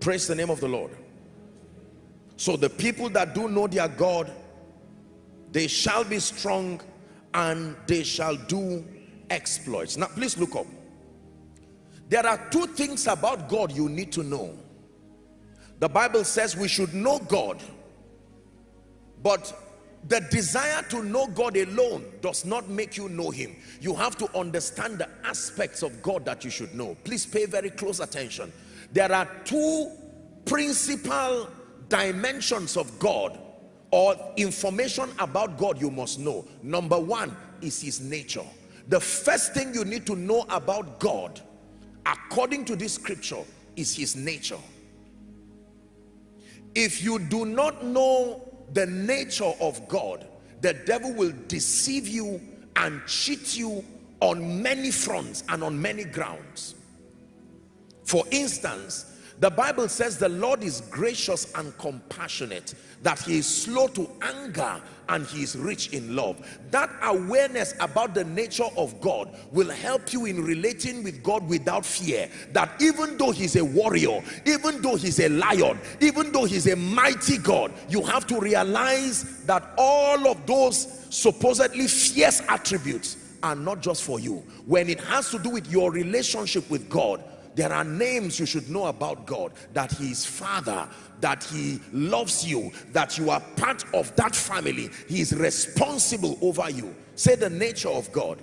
praise the name of the lord. So the people that do know their god they shall be strong and they shall do exploits. Now please look up. There are two things about god you need to know. The bible says we should know god but the desire to know God alone does not make you know him. You have to understand the aspects of God that you should know. Please pay very close attention. There are two principal dimensions of God or information about God you must know. Number one is his nature. The first thing you need to know about God according to this scripture is his nature. If you do not know the nature of God, the devil will deceive you and cheat you on many fronts and on many grounds. For instance, the Bible says the Lord is gracious and compassionate, that he is slow to anger and he is rich in love. That awareness about the nature of God will help you in relating with God without fear. That even though he's a warrior, even though he's a lion, even though he's a mighty God, you have to realize that all of those supposedly fierce attributes are not just for you. When it has to do with your relationship with God, there are names you should know about God that he is father that he loves you that you are part of that family. He is responsible over you. Say the nature of God